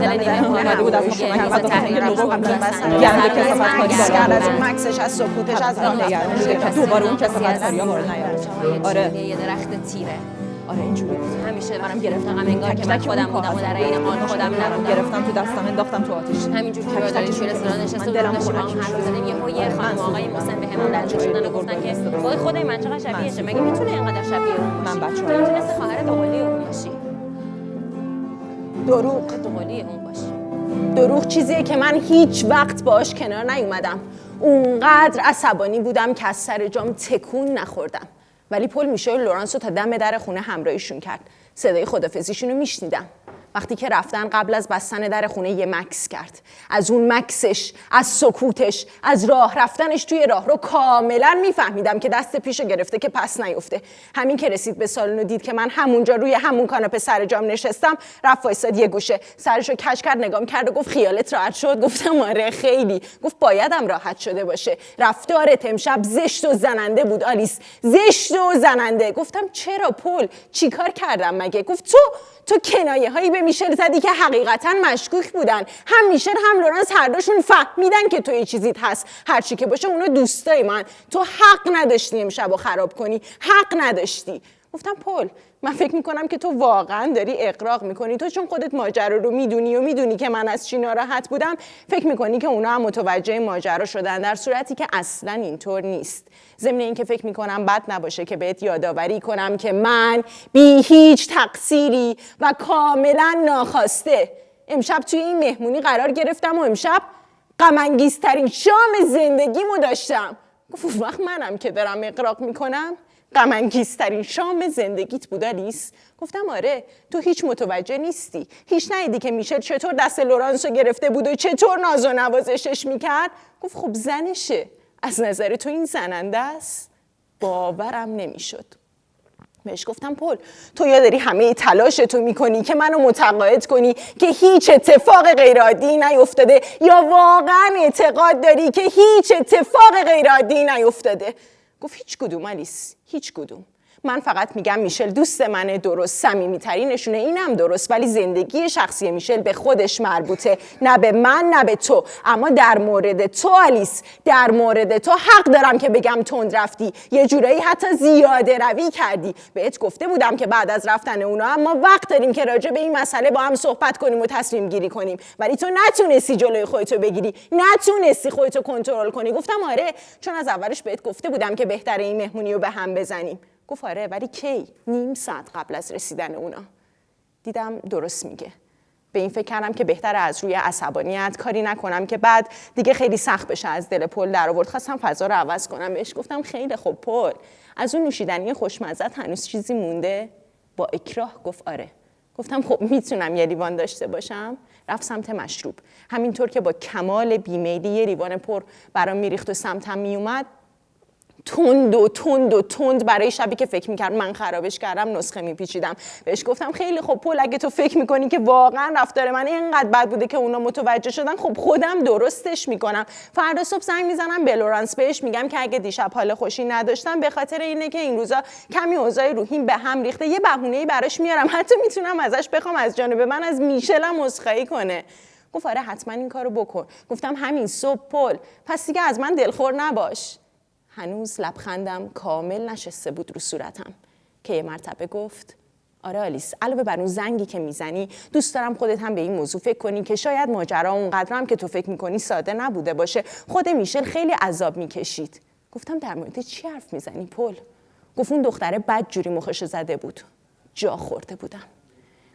سر کسافت کاری. کرد از. اون مکسش از سکوتش از راه نگران شده دوباره اون کسافت کاری ها وارد نیاد. آره. یه درخت تیره. آره اینجوری. همیشه منم گرفتم. انگار که من خودم بودم و در این حال خودم نبودم. نبودم گرفتم تو دستم انداختم تو آتیش. همینجور که توی رو رستوران من نشسته دلم هم خنک حرف. می‌زدیم. یهو یه خانم. آقای محسن به همون لنجه شدن و گفتن که وای خدای من چقدر شبیهشه مگه می‌تونه اینقدر شبیه اون من؟ بچه‌ها می‌تونستی خواهر دوقلی اون باشی. دروغ. دوقلی اون باشی دروغ چیزیه که من هیچ وقت باش کنار نیومدم. اونقدر عصبانی بودم که از سر جام تکون نخوردم. ولی پل میشه لورانس رو تا دم در خونه همراهیشون کرد. صدای خدافزیشون رو میشنیدم. وقتی که رفتن قبل از بستن در خونه یه مکس کرد. از اون مکسش از سکوتش از راه رفتنش توی راه رو کاملا میفهمیدم که دست پیشو گرفته که پس نیفته. همین که رسید به سالن و دید که من همونجا روی همون کاناپه سر جام نشستم رفت وایساد یه گوشه. سرشو کش کرد نگام کرد و گفت خیالت راحت شد؟ گفتم آره خیلی. گفت بایدم راحت شده باشه. رفتارت امشب زشت و زننده بود آلیس. زشت و زننده. گفتم چرا پل؟ چیکار کردم مگه؟ گفت تو تو کنایه هایی به میشل زدی که حقیقتا مشکوک بودن. هم میشل هم لورنس هر دوشون فهمیدن که تو یه چیزیت هست. هر چی که باشه اونا دوستای من. تو حق نداشتی امشب رو خراب کنی. حق نداشتی. گفتم پل من فکر می‌کنم که تو واقعا داری اقراق می‌کنی. تو چون خودت ماجرا رو می‌دونی و می‌دونی که من از چی ناراحت بودم فکر می‌کنی که اونا هم متوجه ماجرا شدن در صورتی که اصلا اینطور نیست. ضمن اینکه فکر می‌کنم بد نباشه که بهت یادآوری کنم که من بی هیچ تقصیری و کاملا ناخواسته امشب توی این مهمونی قرار گرفتم و امشب غمانگیزترین شام زندگیمو داشتم. گفت وقت منم که دارم اقراق می‌کنم. غمانگیزترین شام زندگیت بود آلیس گفتم آره تو هیچ متوجه نیستی. هیچ ندیدی که میشل چطور دست لورانس رو گرفته بود و چطور ناز و نوازشش می‌کرد. گفت خب زنشه. از نظر تو این زننده است؟ باورم نمی‌شد. بهش گفتم پل تو یا داری همه تلاش تو می‌کنی که منو متقاعد کنی که هیچ اتفاق غیرعادی نیفتاده یا واقعا اعتقاد داری که هیچ اتفاق غیرعادی نیفتاده؟ گفت هیچ کدوم آلیس هیچ کدوم. من فقط میگم میشل دوست منه درست صمیمیترینشونه اینم درست ولی زندگی شخصی میشل به خودش مربوطه نه به من نه به تو. اما در مورد تو آلیس در مورد تو حق دارم که بگم تند رفتی. یه جورایی حتی زیاده روی کردی. بهت گفته بودم که بعد از رفتن اونا اما وقت داریم که راجع به این مسئله با هم صحبت کنیم و تصمیم گیری کنیم. ولی تو نتونستی جلوی خودتو بگیری. نتونستی خودتو کنترل کنی. گفتم آره چون از اولش بهت گفته بودم که بهتره این مهمونی رو به هم بزنیم. گفت آره ولی کی؟ نیم ساعت قبل از رسیدن اونا. دیدم درست میگه. به این فکر کردم که بهتر از روی عصبانیت کاری نکنم که بعد دیگه خیلی سخت بشه از دل پل در آورد. خواستم فضا رو عوض کنم. بهش گفتم خیلی خوب پل. از اون نوشیدنی خوشمزت هنوز چیزی مونده؟ با اکراه گفت آره. گفتم خب می‌تونم یه لیوان داشته باشم. رفت سمت مشروب. همینطور که با کمال بیمیلی یه لیوان پر برام میریخت و سمتم میومد تند و تند و تند برای شبی که فکر می‌کرد من خرابش کردم نسخه میپیچیدم. بهش گفتم خیلی خب پول اگه تو فکر می‌کنی که واقعا رفتار من اینقدر بد بوده که اونا متوجه شدن خب خودم درستش می‌کنم. فردا صبح زنگ می‌زنم به لورانس بهش میگم که اگه دیشب حال خوشی نداشتم به خاطر اینه که این روزا کمی اوضاع روحیم به هم ریخته. یه بهونه براش میارم. حتی می‌تونم ازش بخوام از جانب من از میشلم عذرخواهی کنه. گفت آره حتما این کارو بکن. گفتم همین صبح پل. پس دیگه از من دلخور نباش. هنوز لبخندم کامل نشسته بود رو صورتم. که یه مرتبه گفت آره آلیس علاوه بر اون زنگی که می‌زنی دوست دارم خودت هم به این موضوع فکر کنی که شاید ماجرا اونقدر هم که تو فکر می‌کنی ساده نبوده باشه. خود میشل خیلی عذاب می‌کشید. گفتم در مورد چی حرف می‌زنی پل؟ گفت اون دختره بد جوری مخش زده بود. جا خورده بودم.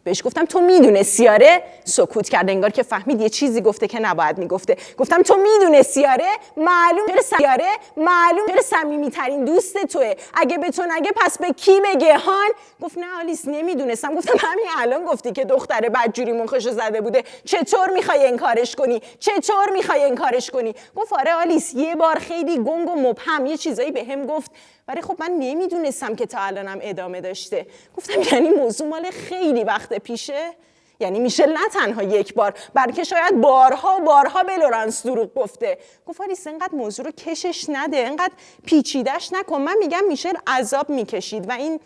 بهش گفتم تو می‌دونستی آره سکوت کرد انگار که فهمید یه چیزی گفته که نباید می‌گفته. گفتم تو می‌دونستی آره معلوم چرا سیاره معلوم چرا صمیمی ترین دوست توه. اگه به تو نگه پس به کی بگه هان؟ گفت نه آلیس نمی‌دونستم. گفتم همین الان گفتی که دختره بدجوری مخشو زده بوده. چطور می‌خوای انکارش کنی؟ چطور می‌خوای انکارش کنی؟ گفت آره آلیس یه بار خیلی گنگ و مبهم یه چیزایی به هم گفت. ولی خب من نمی‌دونستم که تا الانم ادامه داشته. گفتم یعنی موضوع مال خیلی وقت پیشه. یعنی میشه نه تنها یک بار بلکه شاید بارها بارها به لورانس دروغ گفته. گفت آلیس اینقدر موضوع رو کشش نده اینقدر پیچیدش نکن. من میگم میشل عذاب می‌کشید و این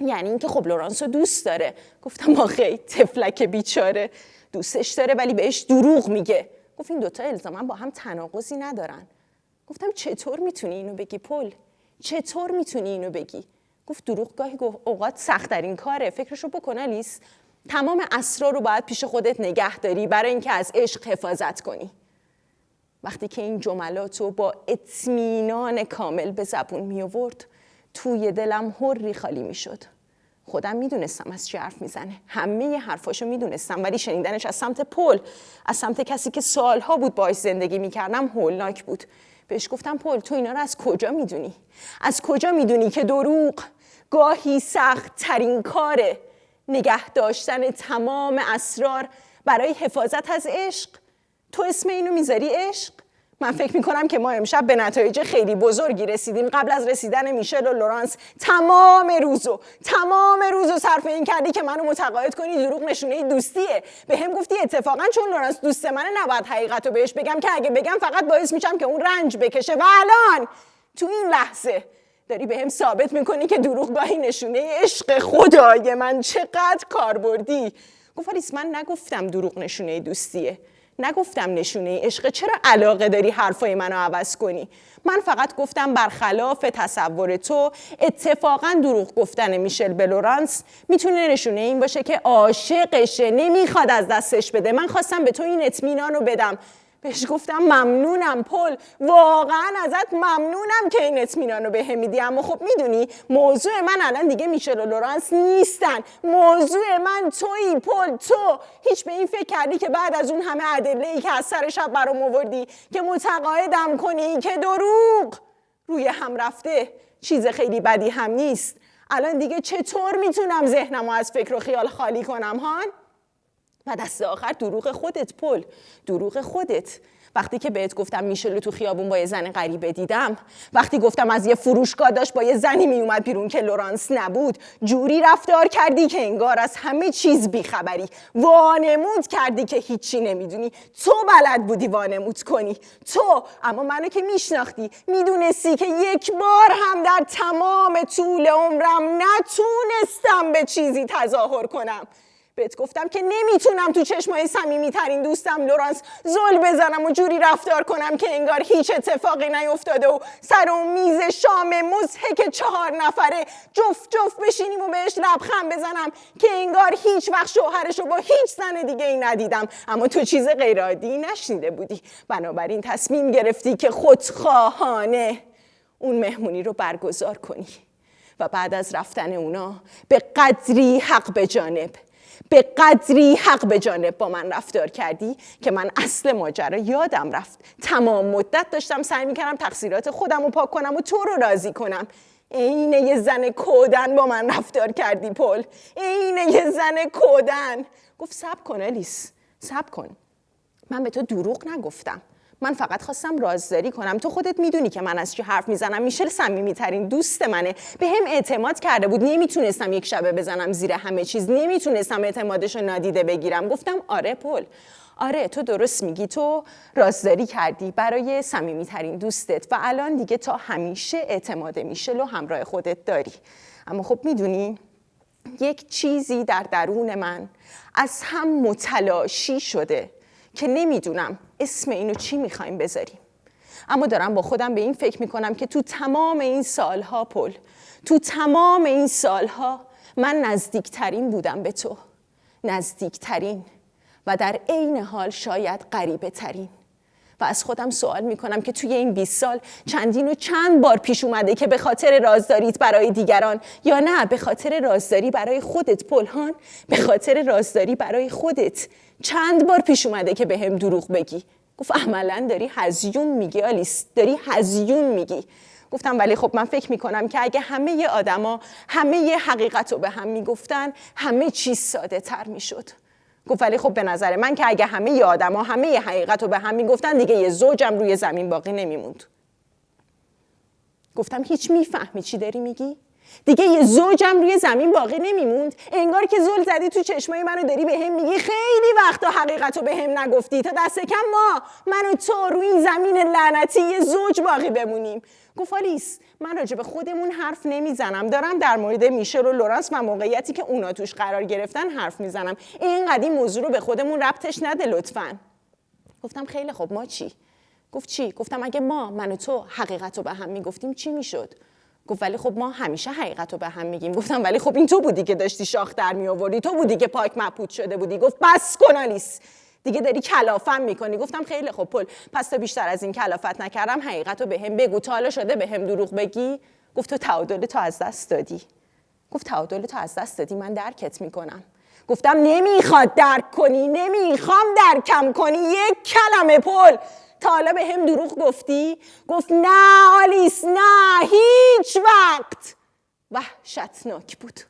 یعنی اینکه خب لورانس رو دوست داره. گفتم آخه تفلک بیچاره. دوستش داره ولی بهش دروغ میگه. گفت این دوتا الزاما با هم تناقضی ندارن. گفتم چطور می‌تونی اینو بگی پل؟ چطور می‌تونی اینو بگی؟ گفت دروغ گاهی گفت اوقات سختترین کاره. فکرشو بکن لیس تمام اسرار رو باید پیش خودت نگه داری برای اینکه از عشق حفاظت کنی. وقتی که این جملات رو با اطمینان کامل به زبون می آورد توی دلم هری خالی می شد خودم می‌دونستم از چی حرف می‌زنه. همه حرفاشو می‌دونستم ولی شنیدنش از سمت پل از سمت کسی که سالها بود باش زندگی می‌کردم هولناک بود. بهش گفتم پل تو اینا رو از کجا می‌دونی؟ از کجا می‌دونی که دروغ گاهی سخت ترین کاره نگه داشتن تمام اسرار برای حفاظت از عشق؟ تو اسم اینو می‌ذاری عشق؟ من فکر می‌کنم که ما امشب به نتایج خیلی بزرگی رسیدیم. قبل از رسیدن میشل و لورانس تمام روزو تمام روزو صرف این کردی که منو متقاعد کنی دروغ نشونه دوستیه. به هم گفتی اتفاقا چون لورانس دوست منه نباید حقیقت بهش بگم. که اگه بگم فقط باعث میشم که اون رنج بکشه. و الان تو این لحظه داری به هم ثابت می‌کنی که دروغ گاهی نشونه عشق خدای من چقدر کاربردی. گفت من نگفتم دروغ نشونه دوستیه. نگفتم نشونه عشق چرا علاقه داری حرفای منو عوض کنی؟ من فقط گفتم برخلاف تصور تو اتفاقا دروغ گفتن میشل بلورانس می‌تونه نشونه این باشه که عاشقشه. نمی‌خواد از دستش بده. من خواستم به تو این اطمینان رو بدم. بهش گفتم ممنونم پل. واقعا ازت ممنونم که این اطمینان رو به میدی. اما خب می‌دونی موضوع من الان دیگه میشل و لورانس نیستن. موضوع من تویی پل تو. هیچ به این فکر کردی که بعد از اون همه ادله ای که از سر شب برام آوردی که متقاعدم کنی که دروغ؟ روی هم رفته. چیز خیلی بدی هم نیست. الان دیگه چطور می‌تونم ذهنم از فکر و خیال خالی کنم هان؟ و دست آخر دروغ خودت پل. دروغ خودت. وقتی که بهت گفتم میشلو تو خیابون با یه زن غریبه دیدم وقتی گفتم از یه فروشگاه داشت با یه زنی میومد بیرون که لورانس نبود جوری رفتار کردی که انگار از همه چیز بیخبری. وانمود کردی که هیچی نمی‌دونی. تو بلد بودی وانمود کنی. تو. اما منو که میشناختی می‌دونستی که یک بار هم در تمام طول عمرم نتونستم به چیزی تظاهر کنم. بهت گفتم که نمی‌تونم تو چشمای صمیمی ترین دوستم لورانس زل بزنم و جوری رفتار کنم که انگار هیچ اتفاقی نیفتاده و سر اون میز شام مزهک چهار نفره جفت جفت بشینیم و بهش لبخند بزنم که انگار هیچ وقت شوهرش رو با هیچ زن دیگه ای ندیدم. اما تو چیز غیرعادی نشنیده بودی. بنابراین تصمیم گرفتی که خودخواهانه اون مهمونی رو برگزار کنی و بعد از رفتن اونا به قدری حق به جانب به قدری حق به جانب با من رفتار کردی که من اصل ماجرا یادم رفت. تمام مدت داشتم سعی می‌کردم تقصیرات خودم رو پاک کنم و تو رو راضی کنم. اینه یه زن کودن با من رفتار کردی پل. اینه یه زن کودن. گفت سب کن الیس. سب کن. من به تو دروغ نگفتم. من فقط خواستم رازداری کنم. تو خودت می‌دونی که من از چی حرف می‌زنم. میشل صمیمی ترین دوست منه. به هم اعتماد کرده بود. نمی‌تونستم یک شبه بزنم زیر همه چیز. نمی‌تونستم اعتمادش رو نادیده بگیرم. گفتم آره پل. آره تو درست میگی. تو رازداری کردی برای صمیمی ترین دوستت و الان دیگه تا همیشه اعتماد میشل و همراه خودت داری. اما خب می‌دونی یک چیزی در درون من از هم متلاشی شده. که نمی‌دونم اسم اینو چی می‌خوایم بذاریم. اما دارم با خودم به این فکر می‌کنم که تو تمام این سالها پل تو تمام این سالها من نزدیکترین بودم به تو. نزدیکترین و در عین حال شاید غریبه ترین و از خودم سوال می‌کنم که توی این 20 سال چندین و چند بار پیش اومده که به خاطر رازداریت برای دیگران یا نه به خاطر رازداری برای خودت پلهان به خاطر رازداری برای خودت چند بار پیش اومده که به هم دروغ بگی؟ گفت عملا داری هزیون میگی آلیس داری هزیون میگی. گفتم ولی خب من فکر می‌کنم که اگه همه آدما همه حقیقت رو به هم می‌گفتن همه چیز ساده تر می‌شد. گفت ولی خب به نظر من که اگه همه ی آدما همه حقیقت رو به هم می‌گفتن دیگه یه زوجم روی زمین باقی نمیموند. گفتم هیچ می‌فهمی چی داری میگی؟ دیگه یه زوجم روی زمین باقی نمیموند. انگار که زل زدی تو چشمای منو داری به هم میگی. خیلی وقتا حقیقت رو به هم نگفتی. تا دست کم ما من و تو روی این زمین لعنتی یه زوج باقی بمونیم. گفت آلیس من راجع خودمون حرف نمی‌زنم. دارم در مورد میشل و لورانس و موقعیتی که اونا توش قرار گرفتن حرف می‌زنم. این این موضوع رو به خودمون ربطش نده لطفا. گفتم خیلی خب ما چی؟ گفت چی؟ گفتم اگه ما من و تو حقیقت رو به هم می‌گفتیم چی می‌شد؟ گفت ولی خب ما همیشه حقیقت رو به هم میگیم. گفتم ولی خب این تو بودی که داشتی شاخ در می آوردی تو بودی که پاک مپود شده بودی. گفت بس کن آلیس. دیگه داری کلافم می‌کنی. گفتم خیلی خب پل. پس تا بیشتر از این کلافت نکردم حقیقت رو به هم بگو. تا حالا شده به هم دروغ بگی؟ گفت تو تعادل تو از دست دادی. گفت تعادل تو از دست دادی. من درکت می‌کنم. گفتم نمی‌خواد درک کنی. نمی‌خوام درکم کنی. یک کلمه پل. تا حالا به هم دروغ گفتی؟ گفت نه آلیس نه هیچ وقت وحشتناک بود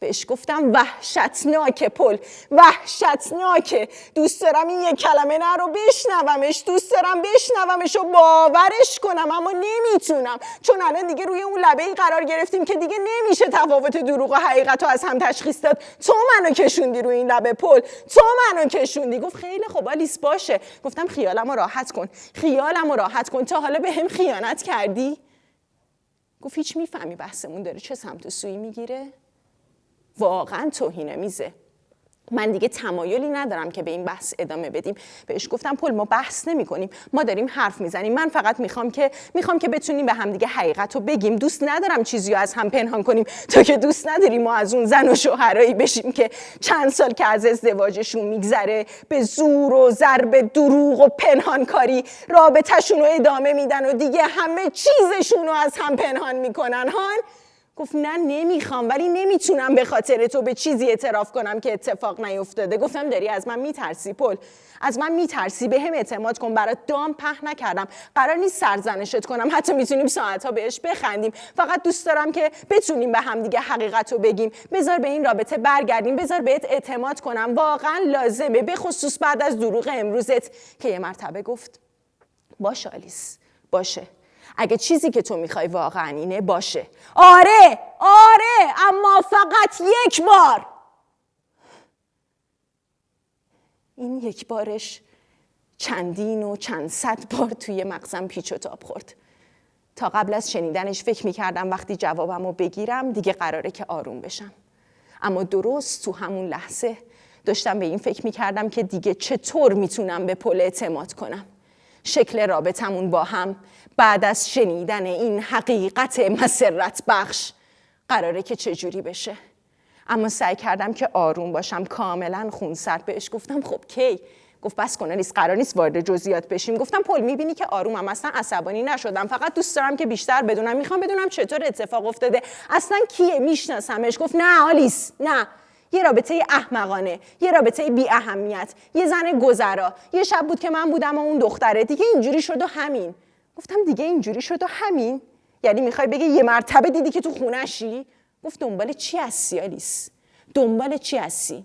بهش گفتم وحشتناک پل وحشتناکه دوست دارم این یک کلمه نه رو بشنومش دوست دارم بشنومش و باورش کنم اما نمی‌تونم. چون الان دیگه روی اون لبه ای قرار گرفتیم که دیگه نمیشه تفاوت دروغ و حقیقت رو از هم تشخیص داد. تو منو کشوندی روی این لبه پل تو منو کشوندی. گفت خیلی خوب آلیس باشه. گفتم خیالم رو راحت کن خیالم رو راحت کن. تا حالا به هم خیانت کردی؟ گفت هیچ می‌فهمی بحثمون داره چه سمت و سوی می‌گیره؟ واقعا توهین میزه. من دیگه تمایلی ندارم که به این بحث ادامه بدیم. بهش گفتم پل ما بحث نمی کنیم ما داریم حرف می‌زنیم. من فقط می‌خوام که می‌خوام که بتونیم به همدیگه حقیقت رو بگیم. دوست ندارم چیزی از هم پنهان کنیم. تو که دوست نداری ما از اون زن و شوهرایی بشیم که چند سال که از ازدواجشون میگذره به زور و ضرب دروغ و پنهانکاری رابطهشون رو ادامه میدن و دیگه همه چیزشون رو از هم پنهان می‌کنن. هان؟ گفت نه نمی‌خوام ولی نمی‌تونم به خاطر تو به چیزی اعتراف کنم که اتفاق نیفتاده. گفتم داری از من میترسی پل. از من میترسی به هم اعتماد کن برات دام په نکردم. قرار نیست سرزنشت کنم حتی می‌تونیم ساعتها بهش بخندیم. فقط دوست دارم که بتونیم به هم دیگه حقیقت رو بگیم. بذار به این رابطه برگردیم بذار بهت اعتماد کنم. واقعا لازمه به خصوص بعد از دروغ امروزت. که یه مرتبه گفت باشه آلیس باشه. اگه چیزی که تو می‌خوای واقعا اینه باشه. آره آره اما فقط یک بار. این یک بارش چندین و چند صد بار توی مغزم پیچ و تاب خورد. تا قبل از شنیدنش فکر می‌کردم وقتی جوابم رو بگیرم دیگه قراره که آروم بشم. اما درست تو همون لحظه داشتم به این فکر می‌کردم که دیگه چطور می‌تونم به پل اعتماد کنم. شکل رابطمون با هم بعد از شنیدن این حقیقت مسرت بخش قراره که چجوری بشه. اما سعی کردم که آروم باشم کاملا خونسرد بهش گفتم خب کی؟ گفت بس کنه نیست قرار نیست وارد جزئیات بشیم. گفتم پل می‌بینی که آرومم اصلا عصبانی نشدم فقط دوست دارم که بیشتر بدونم می‌خوام بدونم چطور اتفاق افتاده اصلا کیه؟ میشناسمش. گفت نه آلیس نه. یه رابطه احمقانه یه رابطه بی اهمیت یه زن گذرا. یه شب بود که من بودم و اون دختره. دیگه اینجوری شد و همین. گفتم دیگه اینجوری شد و همین. یعنی می‌خوای بگی یه مرتبه دیدی که تو خونشی گفت دنبال چی هستی آلیس؟ دنبال چی هستی؟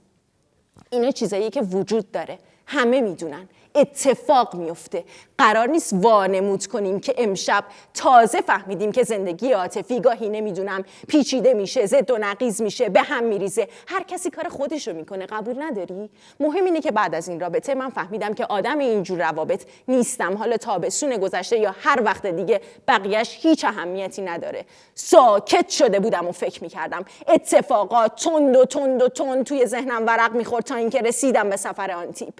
اینا چیزایی که وجود داره. همه می‌دونن. اتفاق میفته. قرار نیست وانمود کنیم که امشب تازه فهمیدیم که زندگی عاطفی گاهی نمی‌دونم پیچیده میشه زد و نقیز میشه به هم میریزه. هر کسی کار خودشو می‌کنه قبول نداری؟ مهم اینه که بعد از این رابطه من فهمیدم که آدم اینجور روابط نیستم. حالا تابستون گذشته یا هر وقت دیگه بقیهش هیچ اهمیتی نداره. ساکت شده بودم و فکر می‌کردم. اتفاقات تند و تند و تند توی ذهنم ورق می‌خورد تا اینکه رسیدم به سفر آنتیپ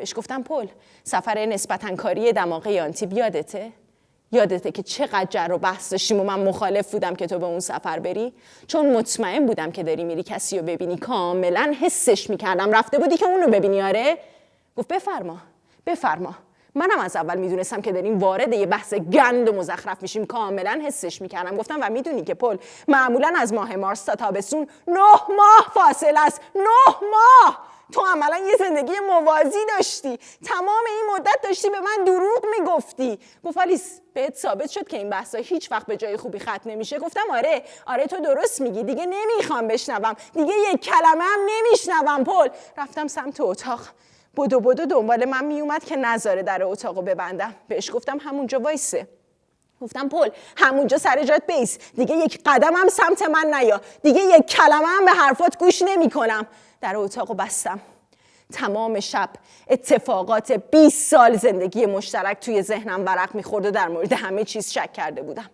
بهش گفتم پل سفر نسبتا کاری دماغه آنتیب یادته؟ یادته که چقدر جر و بحث داشتیم و من مخالف بودم که تو به اون سفر بری؟ چون مطمئن بودم که داری میری کسی رو ببینی. کاملا حسش می‌کردم. رفته بودی که اونو ببینی آره؟ گفت بفرما بفرما. منم از اول می‌دونستم که داریم وارد یه بحث گند و مزخرف میشیم. کاملا حسش می‌کردم. گفتم و می‌دونی که پل معمولا از ماه مارس تا تابستون نه ماه فاصله است. نه ماه! تو عملا یه زندگی موازی داشتی. تمام این مدت داشتی به من دروغ می‌گفتی. گفت آلیس بهت ثابت شد که این بحثا هیچ وقت به جای خوبی ختم نمیشه. گفتم آره آره تو درست میگی. دیگه نمی‌خوام بشنوم. دیگه یک کلمه هم نمیشنوم پل. رفتم سمت اتاق. بدو بدو دنبال من میومد که نذاره در اتاقو ببندم. بهش گفتم همونجا وایسه. گفتم پل همونجا سر جات بیس. دیگه یک قدم هم سمت من نیا. دیگه یک کلمه هم به حرفات گوش نمی کنم در اتاق بستم. تمام شب اتفاقات 20 سال زندگی مشترک توی ذهنم ورق می‌خورد و در مورد همه چیز شک کرده بودم.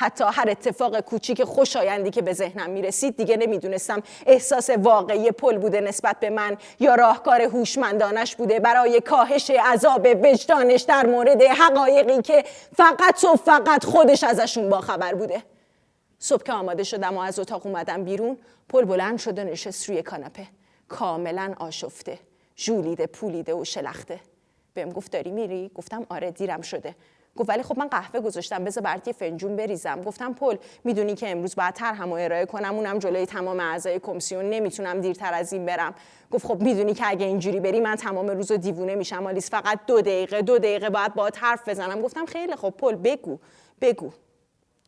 حتی هر اتفاق کوچیک خوشایندی که به ذهنم می‌رسید دیگه نمی‌دونستم احساس واقعی پل بوده نسبت به من یا راهکار هوشمندانش بوده. برای کاهش عذاب وجدانش در مورد حقایقی که فقط و فقط خودش ازشون باخبر بوده. صبح که آماده شدم و از اتاق اومدم بیرون پل بلند شد و نشست روی کاناپه. کاملا آشفته. ژولیده پولیده و شلخته. بهم گفت داری میری؟ گفتم آره دیرم شده. گفت ولی خب من قهوه گذاشتم بذار برات یه فنجون بریزم. گفتم پل می‌دونی که امروز باید طرحمو ارائه کنم اونم جلوی تمام اعضای کمیسیون نمی‌تونم دیرتر از این برم. گفت خب می‌دونی که اگه اینجوری بری من تمام روز دیوونه میشم آلیس فقط دو دقیقه دو دقیقه باید باهات حرف بزنم. گفتم خیلی خب پل بگو بگو.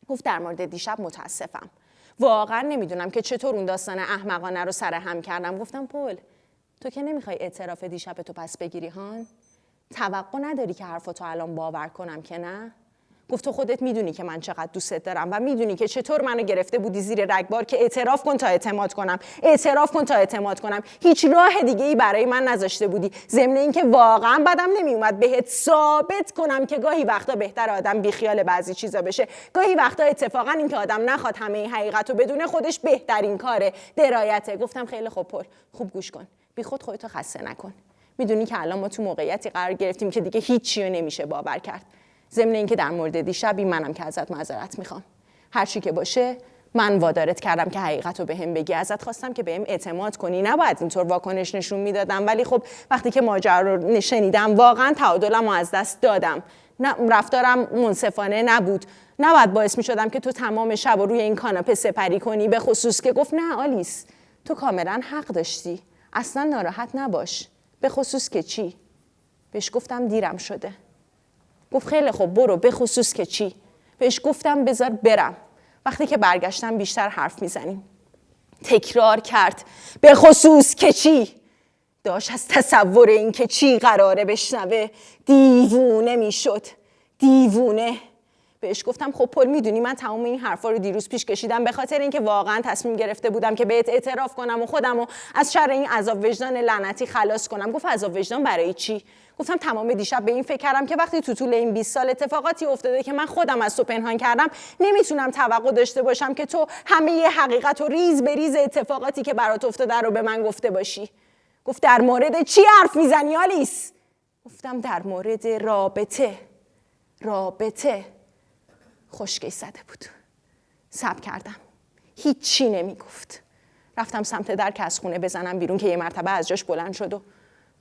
گفت در مورد دیشب متاسفم. واقعا نمی‌دونم که چطور اون داستان احمقانه رو سر هم کردم. گفتم پل تو که نمی‌خوای اعتراف دیشب تو پس بگیری هان؟ توقع نداری که حرفتو الان باور کنم که نه؟ گفت تو خودت می‌دونی که من چقدر دوستت دارم و می‌دونی که چطور منو گرفته بودی زیر رگبار که اعتراف کن تا اعتماد کنم. اعتراف کن تا اعتماد کنم. هیچ راه دیگه ای برای من نذاشته بودی. ضمن اینکه واقعا بدم نمیومد بهت ثابت کنم که گاهی وقتا بهتر آدم بیخیال بعضی چیزا بشه. گاهی وقتا اتفاقا اینکه آدم نخواد همه این حقیقت رو بدونه خودش بهترین کاره. درایته. گفتم خیلی خوب پر. خوب گوش کن. بی خود خودتو خسته نکن. می‌دونی که الان ما تو موقعیتی قرار گرفتیم که دیگه هیچی رو نمیشه باور کرد. ضمن اینکه در مورد دیشبی منم که ازت معذرت می‌خوام. هر چی که باشه من وادارت کردم که حقیقت رو به هم بگی. ازت خواستم که بهم اعتماد کنی. نباید اینطور واکنش نشون می‌دادم ولی خب وقتی که ماجرا رو نشنیدم واقعا تعادلم رو از دست دادم. رفتارم منصفانه نبود. نباید باعث می شدم که تو تمام شب رو روی این کاناپه سپری کنی به خصوص که گفت نه آلیس تو کاملا حق داشتی. اصلا ناراحت نباش. به خصوص که چی؟ بهش گفتم دیرم شده. گفت خیلی خوب برو به خصوص که چی؟ بهش گفتم بذار برم. وقتی که برگشتم بیشتر حرف می‌زنیم. تکرار کرد. به خصوص که چی؟ داشت از تصور این که چی قراره بشنوه. دیوونه می‌شد. دیوونه. بهش گفتم خب پل می‌دونی من تمام این حرفا رو دیروز پیش کشیدم به خاطر اینکه واقعا تصمیم گرفته بودم که بهت اعتراف کنم و خودم و از شر این عذاب وجدان لعنتی خلاص کنم. گفت عذاب وجدان برای چی؟ گفتم تمام دیشب به این فکر کردم که وقتی تو طول این 20 سال اتفاقاتی افتاده که من خودم از تو پنهان کردم نمی‌تونم توقع داشته باشم که تو همه یه حقیقت و ریز به ریز اتفاقاتی که برات افتاده رو به من گفته باشی. گفت در مورد چی حرف می‌زنی آلیس؟ گفتم در مورد رابطه. رابطه. خشکی زده بود. سب کردم. هیچی نمی‌گفت. رفتم سمت در که از خونه بزنم بیرون که یه مرتبه از جاش بلند شد و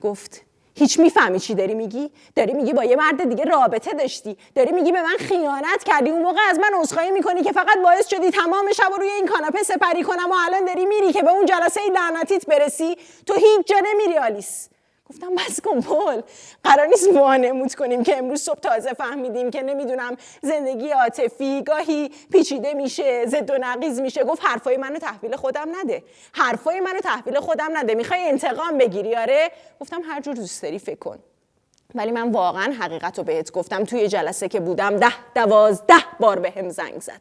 گفت هیچ می‌فهمی چی داری میگی؟ داری میگی با یه مرد دیگه رابطه داشتی. داری میگی به من خیانت کردی. اون موقع از من عذرخواهی می‌کنی که فقط باعث شدی تمام شب روی این کاناپه سپری کنم و الان داری میری که به اون جلسه لعنتیت برسی. تو هیچ جا نمیری آلیس. گفتم بس کن پل قرار نیست وانمود کنیم که امروز صبح تازه فهمیدیم که نمی‌دونم زندگی عاطفی گاهی پیچیده میشه زد و نقیز میشه. گفت حرفای منو تحویل خودم نده. حرفای منو تحویل خودم نده. می‌خوای انتقام بگیری؟ آره. گفتم هر جور دوست داری فکر کن. ولی من واقعا حقیقت رو بهت گفتم. توی جلسه که بودم ده دوازده بار به هم زنگ زد.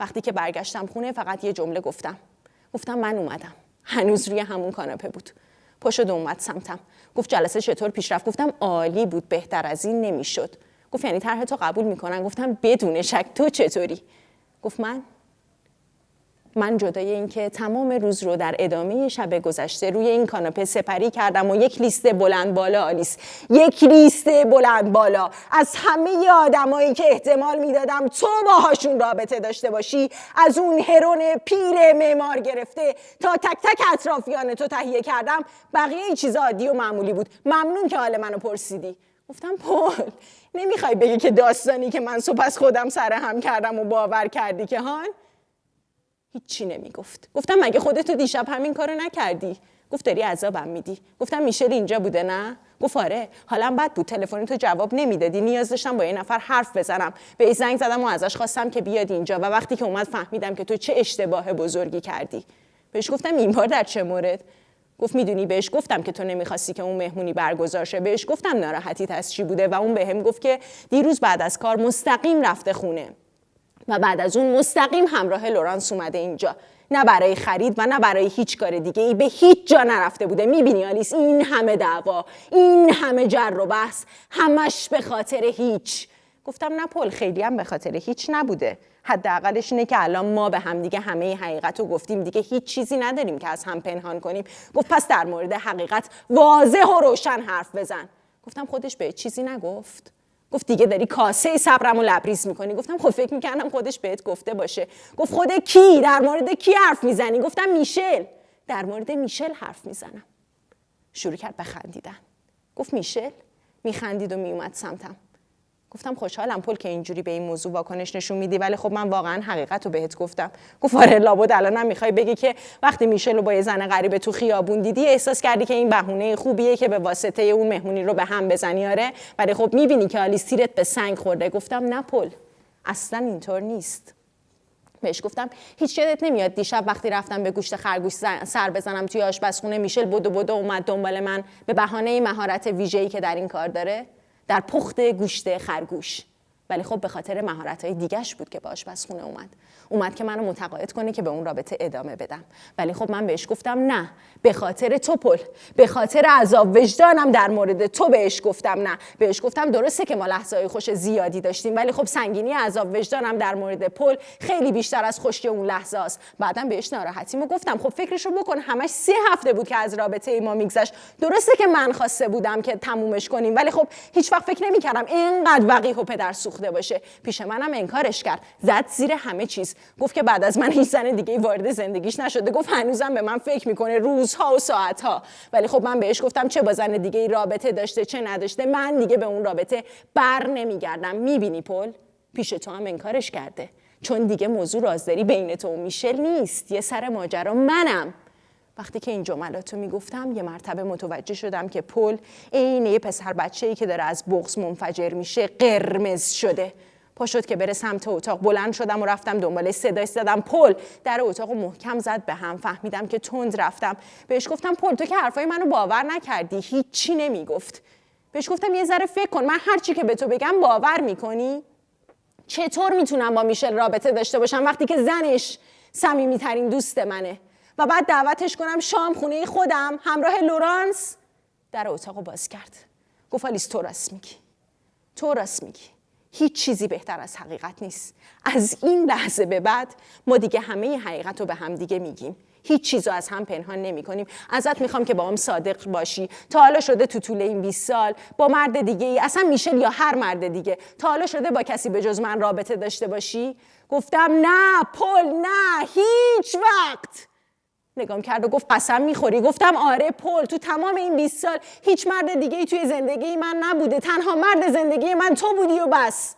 وقتی که برگشتم خونه فقط یه جمله گفتم. گفتم من اومدم. هنوز روی همون کاناپه بود. پاشد اومد سمتم. گفت جلسه چطور پیش رفت گفتم عالی بود بهتر از این نمی‌شد. گفت یعنی طرح تو قبول می‌کنن؟ گفتم بدون شک تو چطوری؟ گفت من من جدای اینکه تمام روز رو در ادامه شب گذشته روی این کاناپه سپری کردم و یک لیست بلند بالا آلیس. یک لیست بلند بالا. از همه آدمایی که احتمال می‌دادم تو باهاشون رابطه داشته باشی از اون هرون پیر معمار گرفته تا تک تک اطرافیان تو تهیه کردم بقیه چیز عادی و معمولی بود. ممنون که حال منو پرسیدی. گفتم پل نمی‌خوای بگی که داستانی که من صبح از خودم سر هم کردم و باور کردی که هان هیچی نمی‌گفت. گفتم مگه خودتو دیشب همین کارو نکردی؟ گفت داری عذابم میدی. گفتم میشل اینجا بوده نه؟ گفت آره. حالا بد بود. تلفن تو جواب نمی‌دادی. نیاز داشتم با یه نفر حرف بزنم. به زنگ زدم و ازش خواستم که بیاد اینجا و وقتی که اومد فهمیدم که تو چه اشتباه بزرگی کردی. بهش گفتم این بار در چه مورد؟ گفت می‌دونی بهش گفتم که تو نمی‌خواستی که اون مهمونی برگزار شه. بهش گفتم ناراحتیت از چی بوده و اون بهم گفت که دیروز بعد از کار مستقیم رفته خونه. و بعد از اون مستقیم همراه لورانس اومده اینجا. نه برای خرید و نه برای هیچ کار دیگه ای به هیچ جا نرفته بوده. می‌بینی آلیس؟ این همه دعوا این همه جر و بحث همش به خاطر هیچ. گفتم نه پل خیلی هم به خاطر هیچ نبوده. حداقلش اینه که الان ما به هم دیگه همه حقیقت رو گفتیم. دیگه هیچ چیزی نداریم که از هم پنهان کنیم. گفت پس در مورد حقیقت واضح و روشن حرف بزن. گفتم خودش به چیزی نگفت. گفت دیگه داری کاسه صبرم و لبریز می‌کنی. گفتم خب فکر می‌کردم خودش بهت گفته باشه. گفت خود کی؟ در مورد کی حرف می‌زنی؟ گفتم میشل. در مورد میشل حرف می‌زنم. شروع کرد به خندیدن. گفت میشل؟ میخندید و میومد سمتم. گفتم خوشحالم پل که اینجوری به این موضوع واکنش نشون میدی ولی خب من واقعا حقیقت رو بهت گفتم. گفت آره لابد الانم می‌خوای بگی که وقتی میشل رو با یه زن غریبه تو خیابون دیدی احساس کردی که این بهونه خوبیه که به واسطه اون مهمونی رو به هم بزنی آره؟ ولی خب می‌بینی که آلیس تیرت به سنگ خورده. گفتم نه پل اصلا اینطور نیست. بهش گفتم هیچ یادت نمیاد. دیشب وقتی رفتم به گوشت خرگوش سر بزنم توی آشپزخونه میشل بدو بدو اومد دنبال من. به بهانه مهارت ویژه‌ای که در این کار داره. در پخت گوشت خرگوش. ولی خب به خاطر مهارت های دیگش بود که به آشپزخونه اومد. اومد که منو متقاعد کنه که به اون رابطه ادامه بدم. ولی خب من بهش گفتم نه. به خاطر تو پل. به خاطر عذاب وجدانم در مورد تو بهش گفتم نه. بهش گفتم درسته که ما لحظه خوش زیادی داشتیم ولی خب سنگینی عذاب وجدانم در مورد پل خیلی بیشتر از خوشی اون لحظه است. بعدم بهش ناراحتیمو گفتم. خب فکرشو بکن. همش سه هفته بود که از رابطه ما میگذشت. درسته که من خواسته بودم که تمومش کنیم ولی خب هیچ وقت فکر نمی‌کردم اینقدر وقیح و پدر سوخته باشه. پیش منم انکارش کرد. زد زیر همه چیز. گفت که بعد از من هیچ زن دیگه وارد زندگیش نشده. گفت هنوزم به من فکر می‌کنه. روزها و ساعتها. ولی خب من بهش گفتم چه با زن دیگه رابطه داشته چه نداشته. من دیگه به اون رابطه بر نمیگردم. می‌بینی پل؟ پیش تو هم انکارش کرده. چون دیگه موضوع رازداری بین تو و میشل نیست. یه سر ماجرا. منم. وقتی که این جملاتو می‌گفتم یه مرتبه متوجه شدم که پل عین یه پسر بچه ای که داره از بغز منفجر میشه قرمز شده. پا شد که بره سمت اتاق. بلند شدم و رفتم دنبال صدای زدم. پل در اتاق محکم زد به هم. فهمیدم که تند رفتم. بهش گفتم پل تو که حرفای منو باور نکردی. هیچی نمی‌گفت. بهش گفتم یه ذره فکر کن. من هر چی که به تو بگم باور می‌کنی. چطور می‌تونم با میشل رابطه داشته باشم وقتی که زنش صمیمیترین دوست منه؟ و بعد دعوتش کنم شام خونه خودم. همراه لورانس. در اتاق باز کرد. گفت آلیس تو راست میگی. تو راست میگی. هیچ چیزی بهتر از حقیقت نیست. از این لحظه به بعد ما دیگه همه حقیقت رو به هم دیگه میگیم. هیچ چیز از هم پنهان نمی کنیم ازت می‌خوام که با هم صادق باشی. تا حالا شده تو طول این 20 سال با مرد دیگه ای اصلا میشل یا هر مرد دیگه. تا حالا شده با کسی به جز من رابطه داشته باشی؟ گفتم نه پل نه هیچ وقت. نگام کرد و گفت قسم می‌خوری؟ گفتم آره پل تو تمام این 20 سال هیچ مرد دیگه ای توی زندگی من نبوده. تنها مرد زندگی من تو بودی و بس.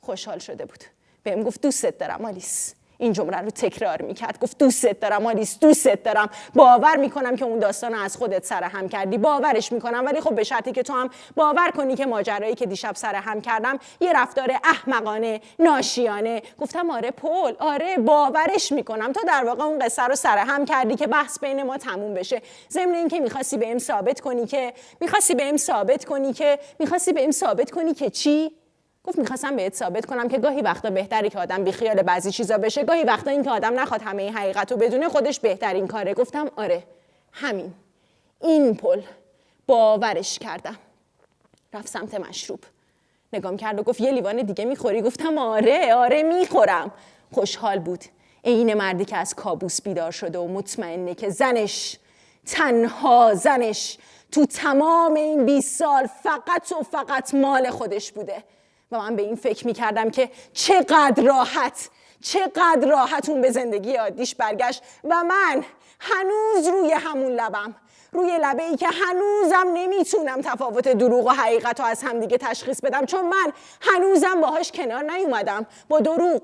خوشحال شده بود. بهم گفت دوستت دارم آلیس. این جمله رو تکرار می‌کرد. گفت دوستت دارم آلیس دوستت دارم. باور می‌کنم که اون داستان از خودت سر هم کردی. باورش می‌کنم. ولی خب به شرطی که تو هم باور کنی که ماجرایی که دیشب سر هم کردم یه رفتار احمقانه ناشیانه. گفتم آره پل آره باورش می‌کنم. تو در واقع اون قصه رو سر هم کردی که بحث بین ما تموم بشه. ضمن اینکه می‌خواستی بهم ثابت کنی که می‌خواستی بهم ثابت کنی که می‌خواستی بهم ثابت کنی که چی؟ گفت می‌خواستم بهت ثابت کنم که گاهی وقتا بهتری که آدم بیخیال بعضی چیزا بشه گاهی وقتا این که آدم نخواد همه حقیقت رو بدونه خودش بهترین کاره. گفتم آره همین. این پل باورش کردم. رفت سمت مشروب. نگام کرد و گفت یه لیوان دیگه می‌خوری؟ گفتم آره آره می‌خورم. خوشحال بود. عین مردی که از کابوس بیدار شده و مطمئنه که زنش تنها زنش تو تمام این 20 سال فقط و فقط مال خودش بوده. و من به این فکر می‌کردم که چقدر راحت چقدر راحت اون به زندگی عادیش برگشت و من هنوز روی همون لبم روی لبه ای که هنوزم نمی‌تونم تفاوت دروغ و حقیقت رو از همدیگه تشخیص بدم چون من هنوزم باهاش کنار نیومدم با دروغ